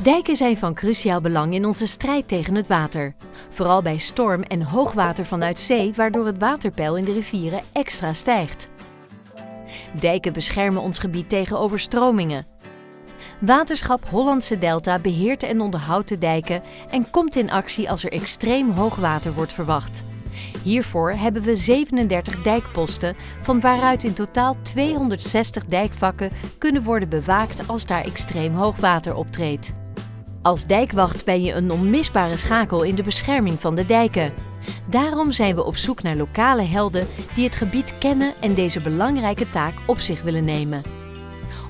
Dijken zijn van cruciaal belang in onze strijd tegen het water. Vooral bij storm en hoogwater vanuit zee, waardoor het waterpeil in de rivieren extra stijgt. Dijken beschermen ons gebied tegen overstromingen. Waterschap Hollandse Delta beheert en onderhoudt de dijken en komt in actie als er extreem hoogwater wordt verwacht. Hiervoor hebben we 37 dijkposten, van waaruit in totaal 260 dijkvakken kunnen worden bewaakt als daar extreem hoogwater optreedt. Als dijkwacht ben je een onmisbare schakel in de bescherming van de dijken. Daarom zijn we op zoek naar lokale helden die het gebied kennen en deze belangrijke taak op zich willen nemen.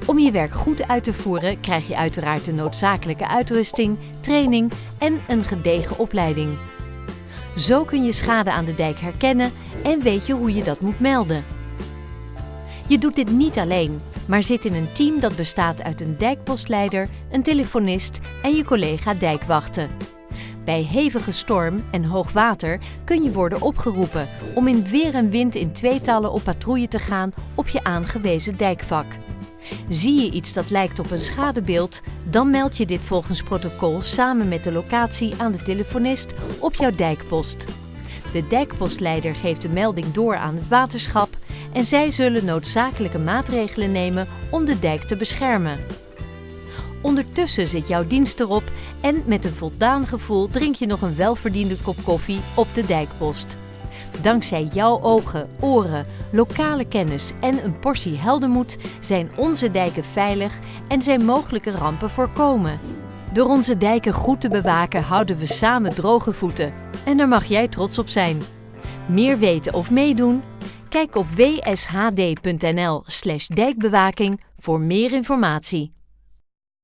Om je werk goed uit te voeren krijg je uiteraard de noodzakelijke uitrusting, training en een gedegen opleiding. Zo kun je schade aan de dijk herkennen en weet je hoe je dat moet melden. Je doet dit niet alleen, maar zit in een team dat bestaat uit een dijkpostleider, een telefonist en je collega dijkwachten. Bij hevige storm en hoog water kun je worden opgeroepen om in weer en wind in tweetallen op patrouille te gaan op je aangewezen dijkvak. Zie je iets dat lijkt op een schadebeeld, dan meld je dit volgens protocol samen met de locatie aan de telefonist op jouw dijkpost. De dijkpostleider geeft de melding door aan het waterschap en zij zullen noodzakelijke maatregelen nemen om de dijk te beschermen. Ondertussen zit jouw dienst erop en met een voldaan gevoel drink je nog een welverdiende kop koffie op de dijkpost. Dankzij jouw ogen, oren, lokale kennis en een portie heldenmoed zijn onze dijken veilig en zijn mogelijke rampen voorkomen. Door onze dijken goed te bewaken houden we samen droge voeten en daar mag jij trots op zijn. Meer weten of meedoen? Kijk op wshd.nl/dijkbewaking voor meer informatie.